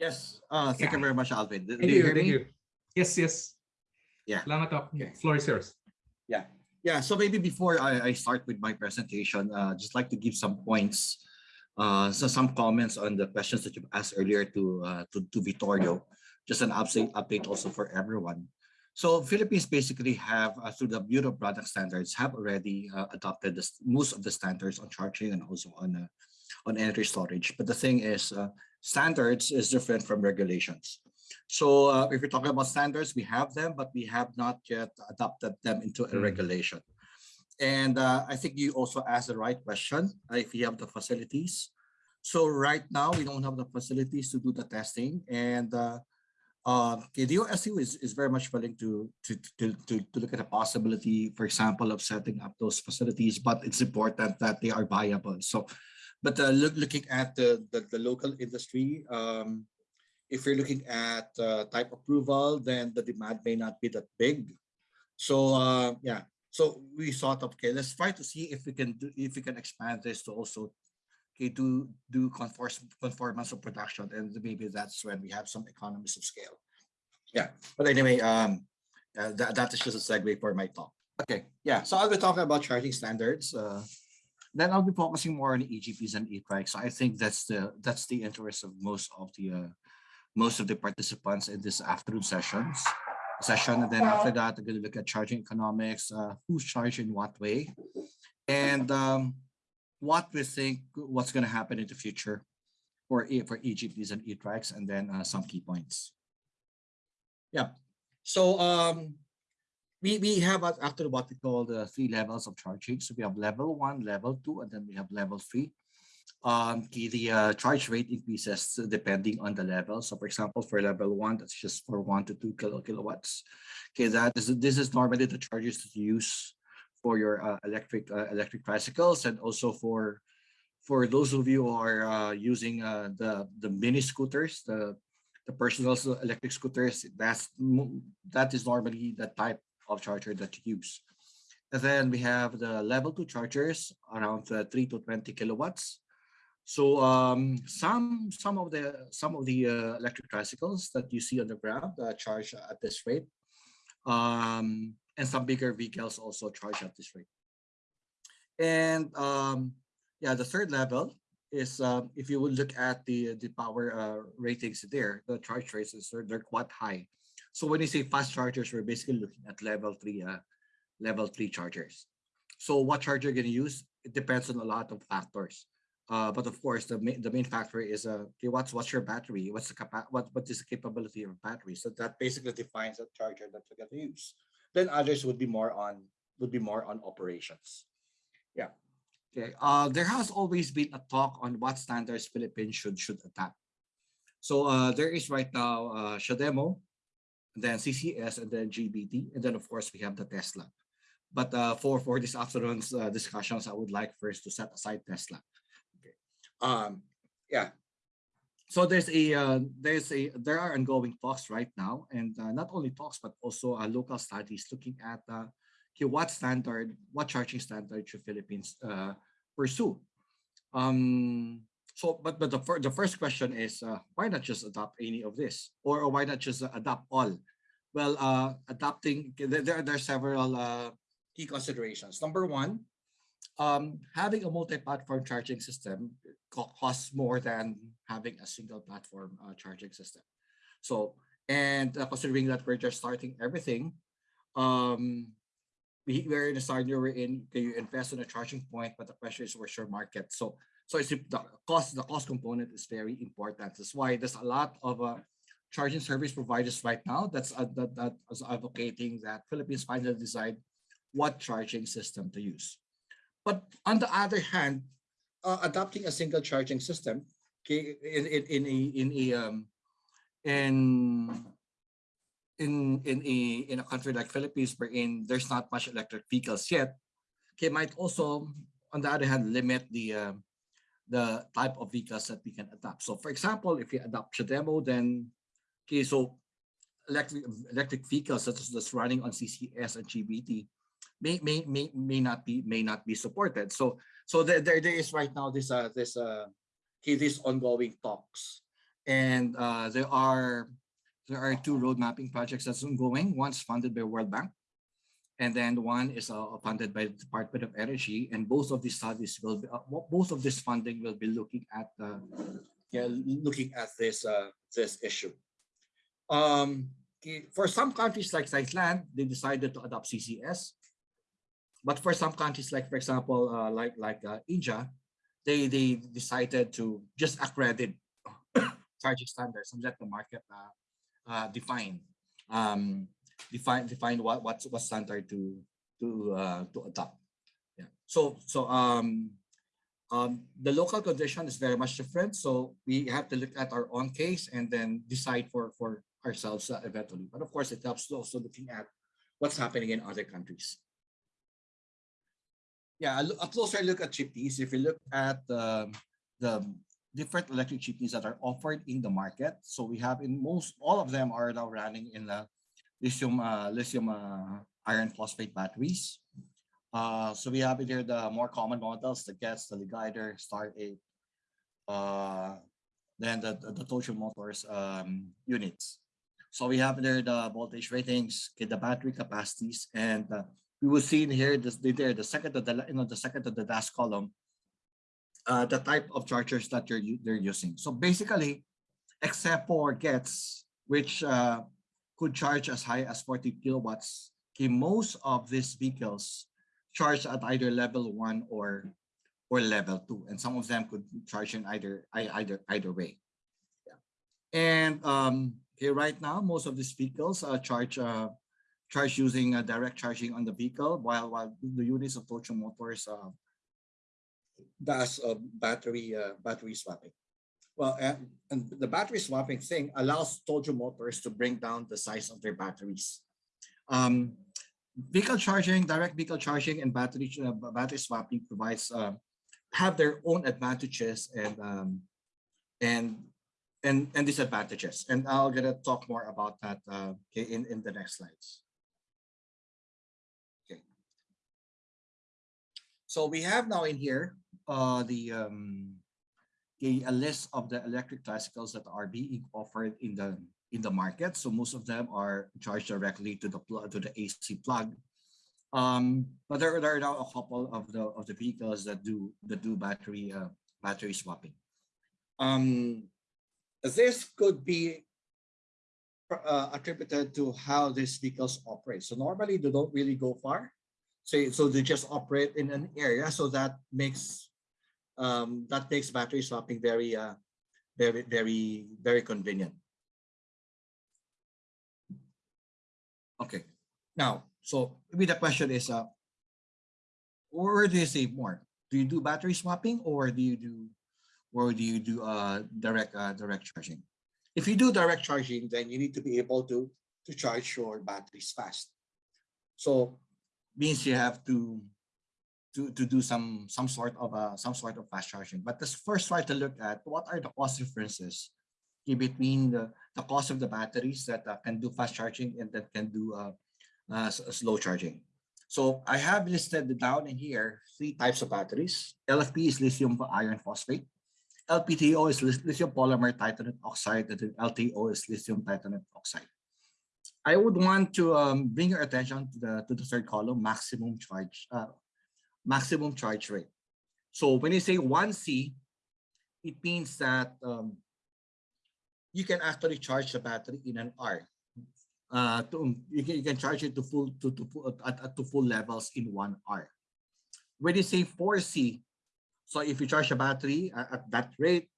Yes. Uh, thank you very much, Alvin. Do, Thank you you, thank me? you. Yes, yes. Yeah. Salamat po. Okay. Floor is yours. Yeah. Yeah. So maybe before I, I start with my presentation, uh, just like to give some points, uh, so some comments on the questions that you've asked earlier to uh, to, to Vittorio. Just an update update also for everyone. So Philippines basically have uh, through the Bureau of Product Standards have already uh, adopted this, most of the standards on charging and also on uh, on energy storage. But the thing is, uh, standards is different from regulations. So uh, if we're talking about standards, we have them, but we have not yet adopted them into a Mm. regulation. And uh, I think you also asked the right question, uh, if we have the facilities. So right now, we don't have the facilities to do the testing. And uh, uh, the OSU is, is very much willing to, to, to, to, to look at the possibility, for example, of setting up those facilities, but it's important that they are viable. So, but uh, look, looking at the, the, the local industry, um, if you're looking at uh, type approval, then the demand may not be that big. So uh, yeah, so we thought okay, let's try to see if we can do if we can expand this to also okay do do conform conformance of production, and maybe that's when we have some economies of scale. Yeah, but anyway, um, uh, that that is just a segue for my talk. Okay, yeah, so I'll be talking about charging standards. Uh, then I'll be focusing more on EGPs and e-trikes. I think that's the that's the interest of most of the uh, most of the participants in this afternoon sessions session. And then after that, I'm going to look at charging economics, uh, who's charging what way, and um, what we think what's going to happen in the future for for EGPs and e-trikes, and then uh, some key points. Yeah. So um, we we have after what we call the three levels of charging. So we have level one, level two, and then we have level three. Um the, uh, charge rate increases depending on the level. So for example for level one that's just for one to two kilo kilowatts. Okay that is this is normally the charges that you use for your uh, electric uh, electric tricycles and also for for those of you who are uh, using uh, the the mini scooters the the personal electric scooters that's that is normally the type of charger that you use and then we have the level two chargers around uh, 3 to 20 kilowatts so um, some some of the some of the uh, electric tricycles that you see on the ground uh, charge at this rate, um, and some bigger vehicles also charge at this rate. And um, yeah, the third level is um, if you would look at the the power uh, ratings there, the charge rates they're, they're quite high. So when you say fast chargers, we're basically looking at level three uh, level three chargers. So what charger you're going to use? It depends on a lot of factors. Uh, but of course, the main the main factor is uh, okay, what's what's your battery? What's the capa what what is the capability of battery? So that basically defines the charger that you're going to use. Then others would be more on would be more on operations. Yeah. Okay. Uh, there has always been a talk on what standards Philippines should should adopt. So uh, there is right now uh, CHAdeMO, then CCS, and then GBT, and then of course we have the Tesla. But uh, for for this afternoon's uh, discussions, I would like first to set aside Tesla. Um yeah. So there's a uh, there's a there are ongoing talks right now and uh, not only talks but also uh, local studies looking at uh, okay, what standard what charging standard should philippines pursue? Um so but but the, fir- the first question is uh, why not just adopt any of this or, or why not just uh, adopt all well uh adopting there, there there are several uh, key considerations number one um, having a multi-platform charging system costs more than having a single platform uh, charging system. So, and uh, considering that we're just starting everything, um, we, we're in a scenario we're in, can you invest in a charging point, but the question is where's your market? So, so it's the cost, the cost component is very important. That's why there's a lot of uh, charging service providers right now that's uh, that, that is advocating that Philippines finally decide what charging system to use. But on the other hand, uh, adopting a single charging system, in in, in a in a um, in in in a in a country like Philippines, wherein there's not much electric vehicles yet, okay, might also on the other hand limit the um, the type of vehicles that we can adopt. So, for example, if you adopt CHAdeMO, then okay, so electric electric vehicles such as that's running on CCS and GBT may may may may not be may not be supported. So so there there, there is right now this uh this uh okay, these ongoing talks And uh, there are there are two road mapping projects that's ongoing. One's funded by World Bank, and then one is uh, funded by the Department of Energy. And both of these studies will be, uh, both of this funding will be looking at uh, yeah, looking at this uh, this issue. Um, for some countries like Thailand, they decided to adopt CCS. But for some countries, like for example, uh, like like uh, India, they they decided to just accredit charging standards and let the market define um, define define what what's what standard to to uh, to adopt. Yeah. So so um, um, the local condition is very much different. So we have to look at our own case and then decide for for ourselves uh, eventually. But of course, it helps also looking at what's happening in other countries yeah, a, closer look at jeepneys. If you look at the, the different electric jeepneys that are offered in the market, so we have in most, all of them are now running in the lithium, uh, lithium uh, iron phosphate batteries. Uh, so we have here the more common models, the GETS, the Ligider, Star 8, uh, then the, the, the Motors um, units. So we have there the voltage ratings, okay, the battery capacities, and uh, we will see in here this there the second to the you know the second to the last column uh, the type of chargers that you're they're using so basically except for gets which uh, could charge as high as 40 kilowatts okay most of these vehicles charge at either level one or or level two and some of them could charge in either either either way yeah. and um okay right now most of these vehicles uh, charge uh, charge using uh, direct charging on the vehicle, while while the units of Tojo Motors uh, does uh, battery uh, battery swapping. Well, and, and the battery swapping thing allows Tojo Motors to bring down the size of their batteries. Um, vehicle charging, direct vehicle charging, and battery uh, battery swapping provides uh, have their own advantages and um, and and and disadvantages. And I'll gonna talk more about that uh, in in the next slides. Okay. So we have now in here uh, the um, a, a list of the electric tricycles that are being offered in the in the market. So most of them are charged directly to the to the AC plug. Um, but there, there are now a couple of the of the vehicles that do that do battery uh, battery swapping. Um, this could be uh, attributed to how these vehicles operate. So normally they don't really go far say so they just operate in an area so that makes um, that makes battery swapping very uh, very very very convenient. Okay now so maybe the question is uh where do you save more? Do you do battery swapping or do you do or do you do uh direct uh, direct charging? If you do direct charging then you need to be able to to charge your batteries fast. So means you have to to, to do some some sort of uh, some sort of fast charging. But let's first try to look at what are the cost differences between the, the cost of the batteries that uh, can do fast charging and that can do uh, uh, slow charging. So I have listed down in here three types of batteries. LFP is lithium iron phosphate. LPTO is lithium polymer titanate oxide, and LTO is lithium titanate oxide. I would want to um, bring your attention to the to the third column, maximum charge, uh, maximum charge rate. So when you say 1C, it means that um, you can actually charge the battery in an hour. Uh, to, you, can, you can charge it to full to, to, at, to full levels in one hour. When you say 4C, so if you charge a battery at, at that rate,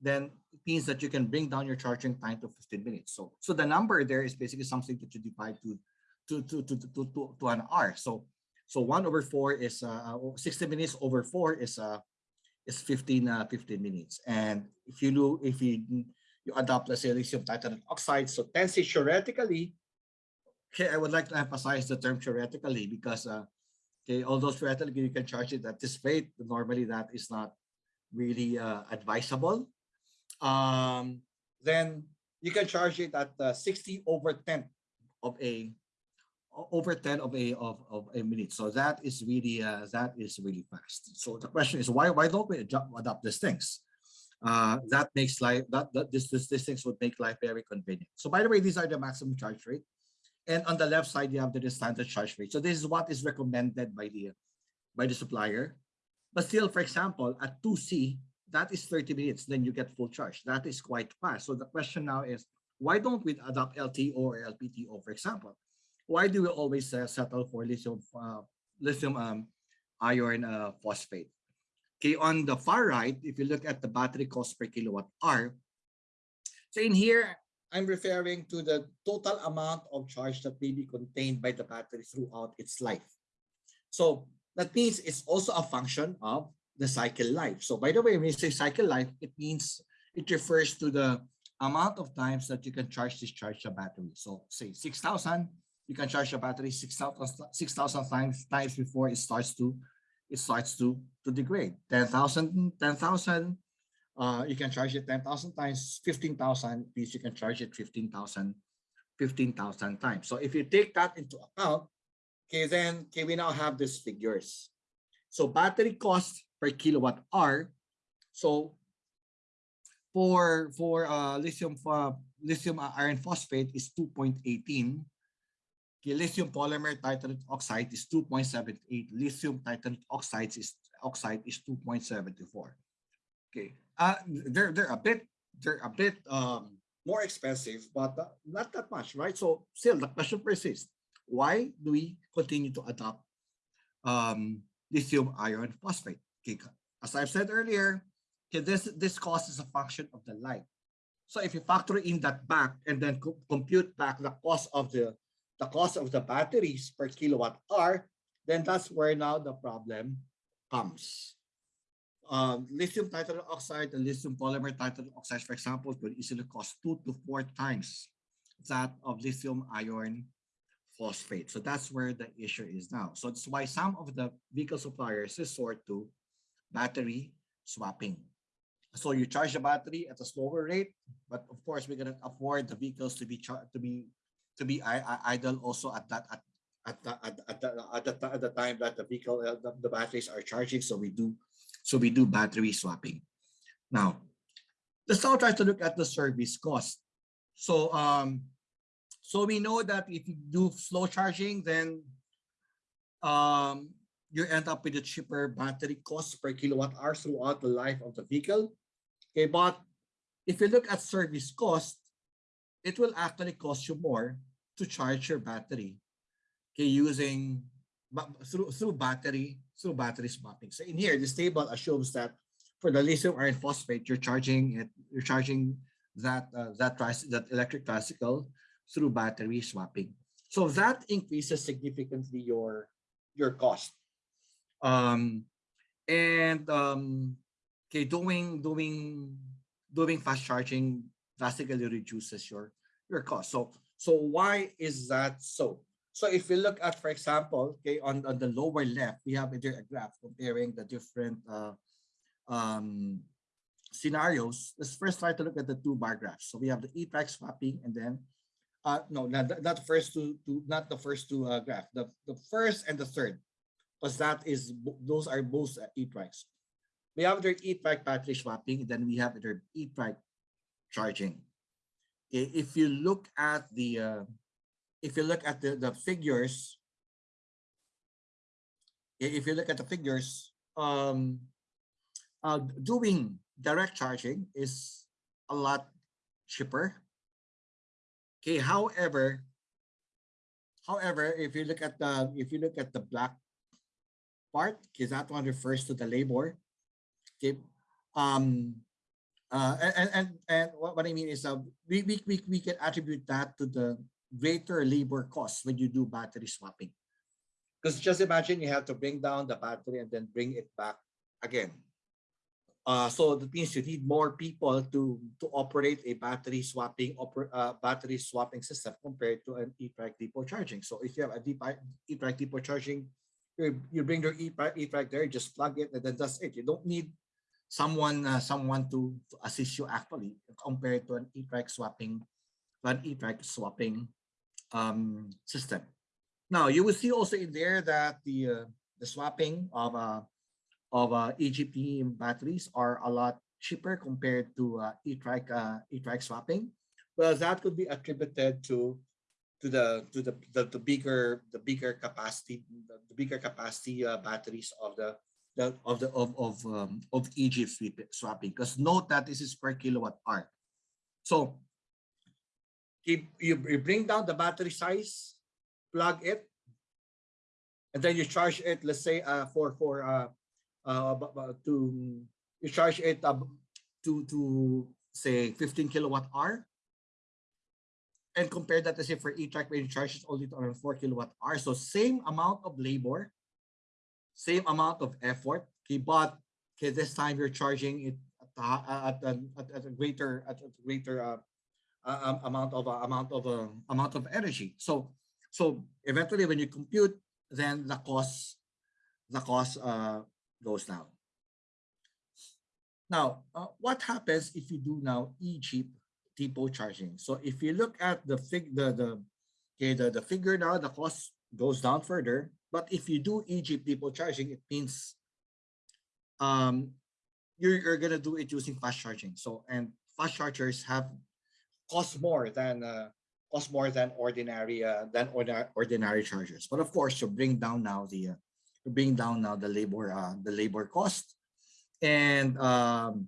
then it means that you can bring down your charging time to 15 minutes. So, so the number there is basically something that you divide to to to to to, to, to an hour. So so one over four is uh, 60 minutes over four is uh is 15 uh, 15 minutes. And if you do if you you adopt let's say lithium titanate oxide, so 10 theoretically, okay, I would like to emphasize the term theoretically because uh okay, although theoretically you can charge it at this rate, normally that is not really uh, advisable um, then you can charge it at uh, 60 over 10 of a over 10 of a of, of a minute so that is really uh, that is really fast so the question is why why don't we adopt these things uh, that makes life that, that this, this this things would make life very convenient. So by the way, these are the maximum charge rate. And on the left side, you have the standard charge rate. So this is what is recommended by the by the supplier. But still, for example, at 2C, that is 30 minutes, then you get full charge. That is quite fast. So the question now is, why don't we adopt LTO or LPTO, for example? Why do we always uh, settle for lithium uh, lithium um, iron uh, phosphate? Okay, on the far right, if you look at the battery cost per kilowatt hour, so in here, I'm referring to the total amount of charge that may be contained by the battery throughout its life. So that means it's also a function of the cycle life. So by the way, when you say cycle life, it means it refers to the amount of times that you can charge discharge a battery. So say 6,000, you can charge your battery 6,000 6, times, times before it starts to it starts to to degrade. 10,000 10,000 uh, you can charge it 10,000 times 15,000 means you can charge it 15,000 15,000 times. So if you take that into account, okay, then okay, we now have these figures. So battery cost per kilowatt hour. So for for uh, lithium uh, lithium iron phosphate is 2.18. Okay, lithium polymer titanate oxide is 2.78. Lithium titanate oxides is oxide is 2.74. Okay, uh, they're they're a bit they're a bit um, more expensive, but uh, not that much, right? So still the question persists: Why do we continue to adopt um, lithium iron phosphate? Okay, as I've said earlier, okay, this this cost is a function of the light. So if you factor in that back and then co compute back the cost of the the cost of the batteries per kilowatt hour, then that's where now the problem comes. Um, lithium titanium oxide and lithium polymer titanium oxide, for example, could easily cost two to four times that of lithium iron phosphate. So that's where the issue is now. So that's why some of the vehicle suppliers resort to battery swapping. So you charge the battery at a slower rate, but of course we're gonna afford the vehicles to be charged to be to be idle also at that at at the, at, at, the, at, the, at the time that the vehicle uh, the, the batteries are charging. So we do so we do battery swapping. Now, let's now try to look at the service cost. So um, so we know that if you do slow charging, then um, you end up with a cheaper battery cost per kilowatt hour throughout the life of the vehicle. Okay, but if you look at service cost, it will actually cost you more to charge your battery. Okay, using through through battery through battery swapping. So in here, this table assumes that for the lithium iron phosphate, you're charging it, you're charging that uh, that that electric tricycle through battery swapping. So that increases significantly your your cost. Um, and um, okay, doing doing doing fast charging drastically reduces your your cost. So so why is that so? So if you look at, for example, okay, on, on the lower left, we have a graph comparing the different uh, um, scenarios. Let's first try to look at the two bar graphs. So we have the e-trike swapping and then uh, no, not, not the first two, two not the first two uh, graph, the, the first and the third, because that is, those are both uh, e-trikes. We have their e-trike battery swapping, then we have their e-trike charging. If you look at the, uh, if you look at the, the figures, if you look at the figures, um, uh, doing direct charging is a lot cheaper Okay, however, however, if you look at the if you look at the black part, because that one refers to the labor. Okay, um, uh, and and and what, I mean is, uh, we, we we we can attribute that to the greater labor cost when you do battery swapping. Because just imagine you have to bring down the battery and then bring it back again. Uh, so that means you need more people to to operate a battery swapping oper, uh, battery swapping system compared to an e-trike depot charging. So if you have a e-trike depot charging, you, you bring your e-trike there, just plug it, and then that's it. You don't need someone uh, someone to, to assist you actually compared to an e-trike swapping an e-trike swapping um, system. Now you will see also in there that the uh, the swapping of uh, of uh, EGP batteries are a lot cheaper compared to uh, e-trike uh, e-trike swapping? Well, that could be attributed to to the to the the, the bigger the bigger capacity the, the bigger capacity uh, batteries of the of the of of um, of EG swapping. Because note that this is per kilowatt hour. So if you bring down the battery size, plug it, and then you charge it. Let's say uh, for for uh, uh to you charge it uh, to to say 15 kilowatt hour and compare that to say for e-trike where you charge it only to around 4 kilowatt hour. So same amount of labor, same amount of effort, okay, but okay, this time you're charging it at, at, at, at a greater at a greater uh, uh, amount of uh, amount of uh, amount of energy. So so eventually when you compute, then the cost the cost uh, goes down. Now, uh, what happens if you do now e cheap depot charging. So if you look at the fig the the okay the, the figure now, the cost goes down further. But if you do EG depot charging, it means um you're, you're gonna do it using fast charging. So and fast chargers have cost more than uh, cost more than ordinary uh, than ordinary ordinary chargers. But of course, to bring down now the uh, to bring down now the labor uh, the labor cost and um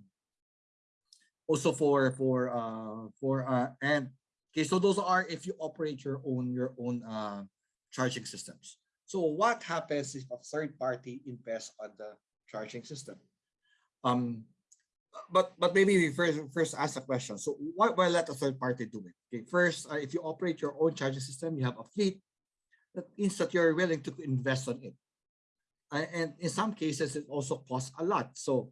also for for uh for uh and okay so those are if you operate your own your own uh charging systems so what happens if a third party invests on the charging system? Um but but maybe we first first ask a question. So why, why let a third party do it? Okay first uh, if you operate your own charging system you have a fleet that means that you're willing to invest on it. Uh, and in some cases it also costs a lot. So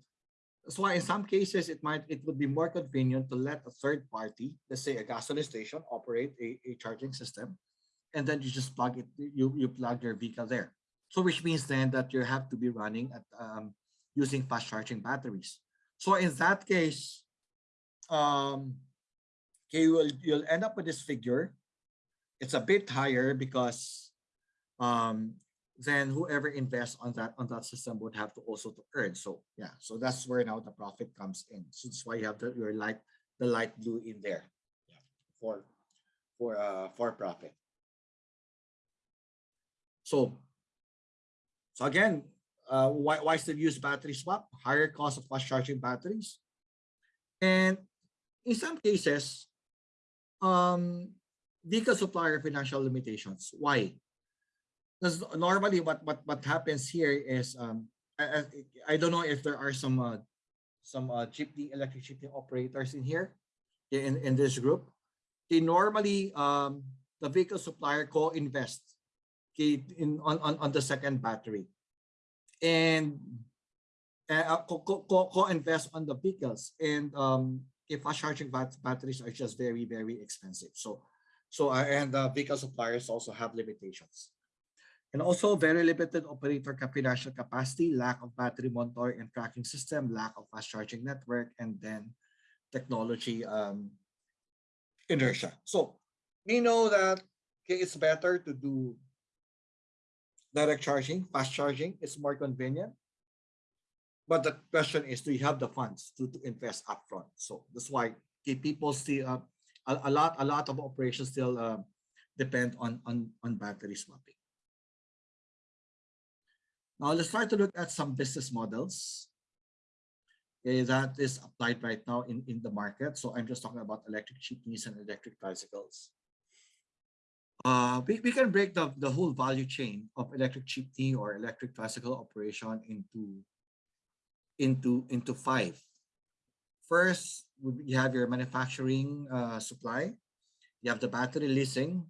that's why in some cases it might it would be more convenient to let a third party, let's say a gasoline station, operate a, a charging system, and then you just plug it, you, you plug your vehicle there. So which means then that you have to be running at um, using fast charging batteries. So in that case, um, okay, you will you'll end up with this figure. It's a bit higher because um, then whoever invests on that on that system would have to also to earn. So yeah, so that's where now the profit comes in. So that's why you have the your light the light blue in there yeah, for for uh for profit. So so again, uh, why why still use battery swap? Higher cost of fast charging batteries, and in some cases, um, vehicle supplier financial limitations. Why? because normally what what what happens here is um I, I, don't know if there are some uh, some uh, jeepney electric operators in here in in this group they normally um the vehicle supplier co-invest okay, in on, on on the second battery. And uh, co-invest co on the vehicles. And um if fast charging bat batteries are just very very expensive. So so uh, and the vehicle suppliers also have limitations. And also very limited operator financial capacity, lack of battery monitor and tracking system, lack of fast charging network, and then technology um, inertia. So we know that okay, it's better to do direct charging, fast charging, is more convenient. But the question is, do you have the funds to, to invest upfront? So that's why people still uh, a, a lot a lot of operations still uh, depend on on on battery swapping. Now let's try to look at some business models okay, that is applied right now in, in the market. So I'm just talking about electric jeepneys and electric bicycles. Uh, we, we can break the, the whole value chain of electric jeepney or electric bicycle operation into, into, into five. First, you have your manufacturing uh, supply, you have the battery leasing,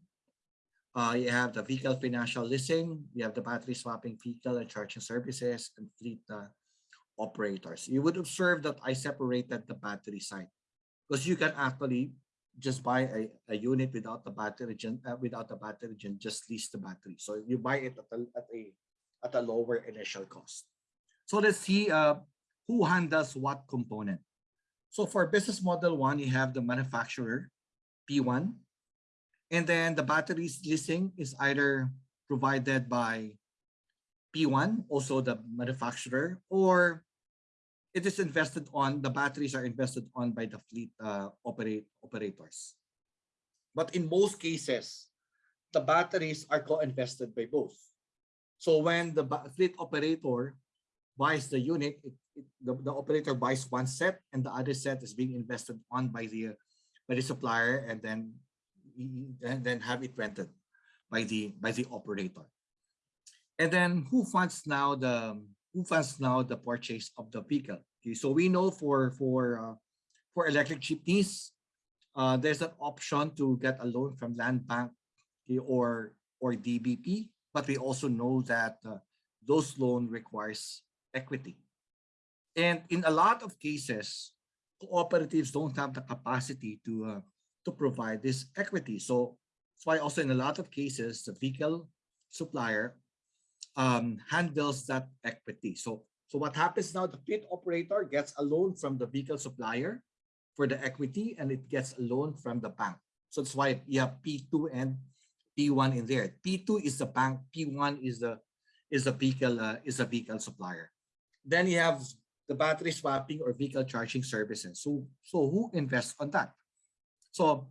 uh, you have the vehicle financial leasing, you have the battery swapping vehicle and charging services and fleet uh, operators. You would observe that I separated the battery side because you can actually just buy a, a unit without the battery uh, without the battery gen, just lease the battery. So you buy it at a, at a at a lower initial cost. So let's see uh, who handles what component. So for business model one, you have the manufacturer, P1, and then the batteries leasing is either provided by P1, also the manufacturer, or it is invested on, the batteries are invested on by the fleet uh, operate operators. But in most cases, the batteries are co-invested by both. So when the fleet operator buys the unit, it, it, the, the operator buys one set and the other set is being invested on by the by the supplier and then and then have it rented by the by the operator. And then who funds now the who funds now the purchase of the vehicle? Okay, so we know for for uh, for electric jeepneys, uh, there's an option to get a loan from Land Bank okay, or or DBP, but we also know that uh, those loan requires equity. And in a lot of cases, cooperatives don't have the capacity to uh, to provide this equity. So that's why also in a lot of cases, the vehicle supplier um, handles that equity. So, so what happens now, the fleet operator gets a loan from the vehicle supplier for the equity and it gets a loan from the bank. So that's why you have P2 and P1 in there. P2 is the bank, P1 is the is the vehicle uh, is a vehicle supplier. Then you have the battery swapping or vehicle charging services. So so who invests on that? So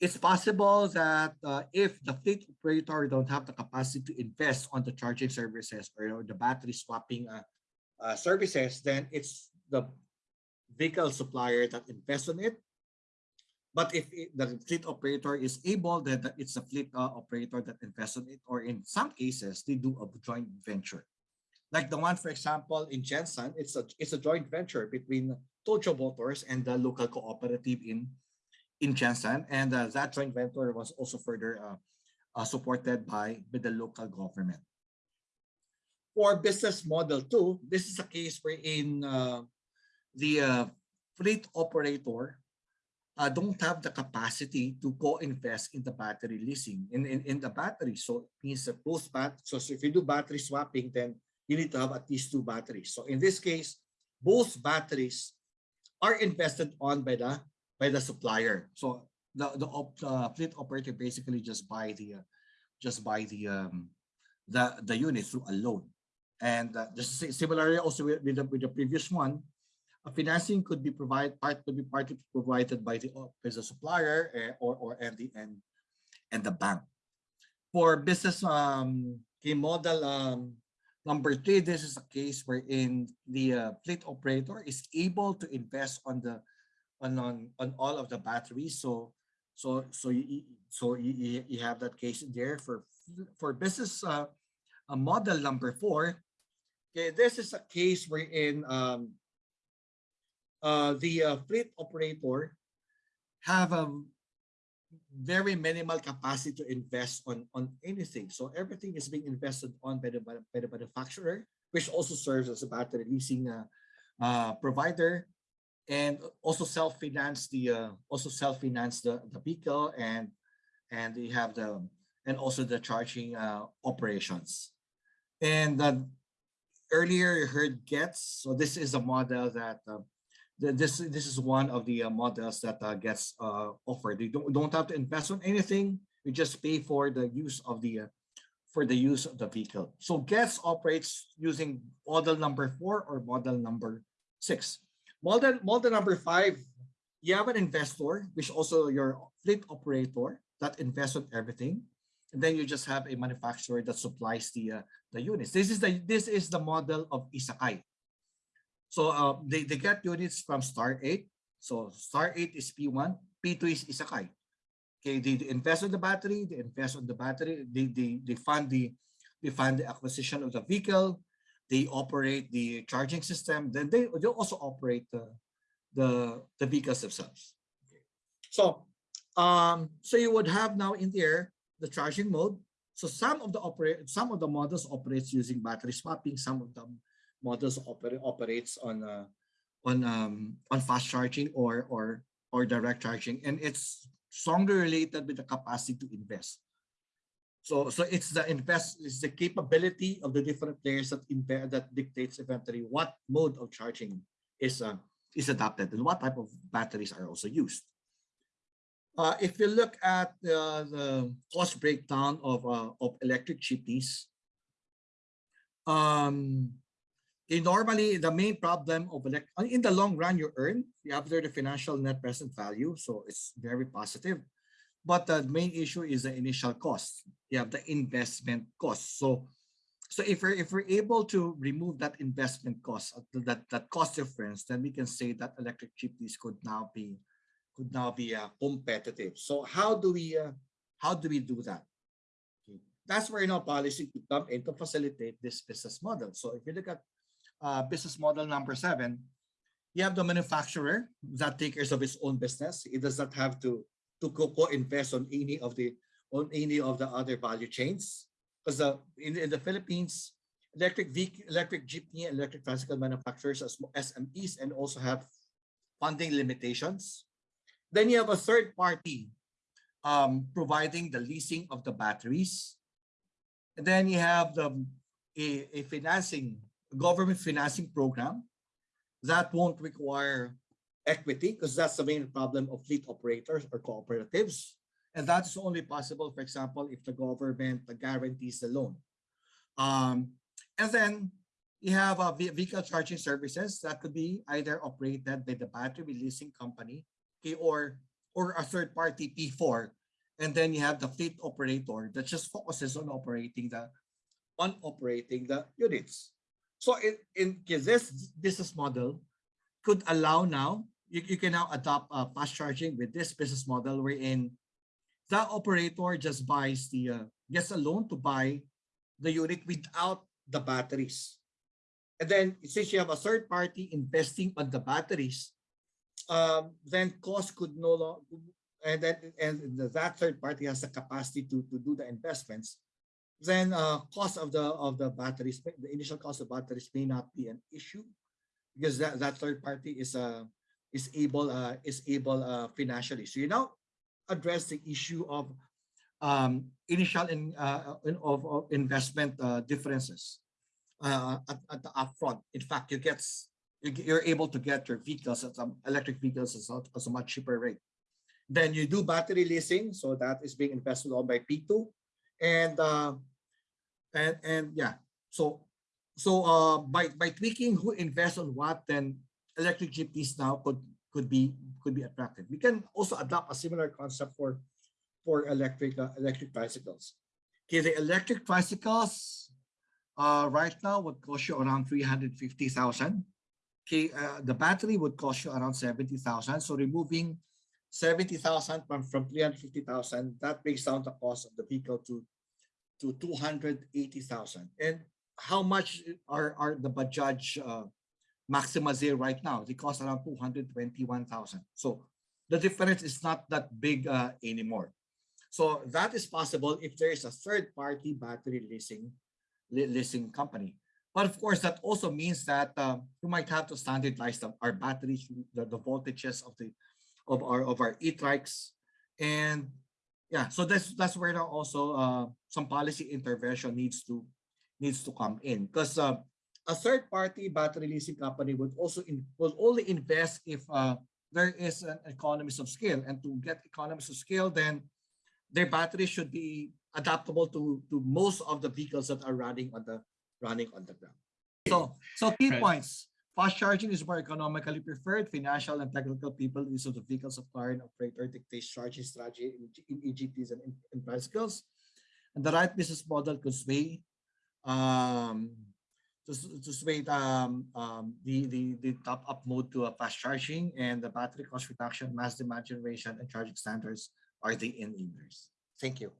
it's possible that uh, if the fleet operator don't have the capacity to invest on the charging services or you know, the battery swapping uh, uh, services, then it's the vehicle supplier that invests on it. But if it, the fleet operator is able, then it's the fleet uh, operator that invests on it, or in some cases, they do a joint venture. Like the one, for example, in Jensen, it's a it's a joint venture between Tojo Motors and the local cooperative in in Jensen, and uh, that joint venture was also further uh, uh, supported by, by the local government. For business model two, this is a case wherein uh, the uh, fleet operator don't have the capacity to co-invest in the battery leasing in, in, in the battery. So it means that both bat so if you do battery swapping, then you need to have at least two batteries. So in this case, both batteries are invested on by the by the supplier. So the the uh, fleet operator basically just buy the uh, just buy the um, the the unit through a loan. And uh, just similarly also with, with, the, with the previous one, a financing could be provided part could be partly provided by the by the supplier uh, or or and the and and the bank. For business um key model um number three, this is a case wherein the uh, fleet operator is able to invest on the on on, on all of the batteries. So so so you so you, you have that case there for for business uh, uh, model number four. Okay, this is a case wherein um, uh, the uh, fleet operator have a very minimal capacity to invest on on anything. So everything is being invested on by the by the manufacturer, which also serves as a battery leasing uh, uh, provider and also self-finance the uh, also self-finance the, the vehicle and and they have the and also the charging uh, operations. And uh, earlier you heard gets. So this is a model that uh, the, this this is one of the uh, models that uh, gets uh, offered you don't, don't have to invest on anything. You just pay for the use of the for the use of the vehicle. So gets operates using model number four or model number six Model, model number five, you have an investor, which also your fleet operator that invests on everything. And then you just have a manufacturer that supplies the uh, the units. This is the this is the model of Isekai. So uh, they, they get units from star 8. So star 8 is P1, P2 is Isekai. Okay, they, they invest on the battery, they invest on the battery, they, they, they fund the they fund the acquisition of the vehicle, they operate the charging system, then they, they also operate the, the, the vehicles themselves. So, um, so you would have now in there the charging mode. So some of the operate, some of the models operates using battery swapping. Some of the models operate operates on uh, on um, on fast charging or or or direct charging, and it's strongly related with the capacity to invest. So, so it's the invest, it's the capability of the different players that invest, that dictates eventually what mode of charging is uh, is adopted and what type of batteries are also used. Uh, if you look at uh, the cost breakdown of uh, of electric jeepneys, um, normally the main problem of elect in the long run you earn, you have there the financial net present value, so it's very positive. But the main issue is the initial cost. You have the investment cost. So so if we're if we're able to remove that investment cost, uh, that that cost difference, then we can say that electric jeepneys could now be could now be uh, competitive. So how do we uh, how do we do that? Okay. That's where you know policy could come in to facilitate this business model. So if you look at uh, business model number seven, you have the manufacturer that takes care of its own business. It does not have to to co-invest on any of the on any of the other value chains because in, in the Philippines, electric vehicle, electric jeepney, and electric tricycle manufacturers as SMEs and also have funding limitations. Then you have a third party um, providing the leasing of the batteries. And then you have the, a, a financing, government financing program that won't require equity because that's the main problem of fleet operators or cooperatives. And that is only possible, for example, if the government guarantees the loan. Um, and then you have a vehicle charging services that could be either operated by the battery leasing company okay, or, or a third party P4. And then you have the fleet operator that just focuses on operating the on operating the units. So in, in this business model could allow now, you, you can now adopt uh, fast charging with this business model wherein that operator just buys the uh, gets a loan to buy the unit without the batteries. And then since you have a third party investing on the batteries, um, then cost could no longer and then and that third party has the capacity to, to do the investments, then uh, cost of the of the batteries, the initial cost of batteries may not be an issue because that, that third party is uh is able uh is able uh financially. So you know address the issue of um, initial in, uh, in, of, of investment uh, differences uh, at, at, the upfront. In fact, you get you're able to get your vehicles, at some electric vehicles, at a much cheaper rate. Then you do battery leasing, so that is being invested on by P2, and uh, and and yeah, so so uh, by by tweaking who invests on what, then electric jeepneys now could could be could be attractive. We can also adopt a similar concept for for electric uh, electric bicycles. Okay, the electric bicycles uh, right now would cost you around 350,000. Okay, uh, the battery would cost you around 70,000. So removing 70,000 from, from 350,000, that brings down the cost of the vehicle to, to 280,000. And how much are, are the Bajaj Maxima Z right now. They cost around 221,000. So the difference is not that big uh, anymore. So that is possible if there is a third party battery leasing leasing company. But of course, that also means that uh, you might have to standardize our batteries, the, the voltages of the of our of our e-trikes, and yeah. So that's that's where also uh, some policy intervention needs to needs to come in because uh, a third party battery leasing company would also in, will only invest if uh, there is an economies of scale. And to get economies of scale then their batteries should be adaptable to to most of the vehicles that are running on the running on the ground. So so key right. points. Fast charging is more economically preferred. Financial and technical people use of the vehicles of car and operator dictates charging strategy in, in egps and in, in bicycles and the right business model could sway um, to, to um, um, the, the, the top up mode to a fast charging and the battery cost reduction, mass demand generation, and charging standards are the enablers. Thank you.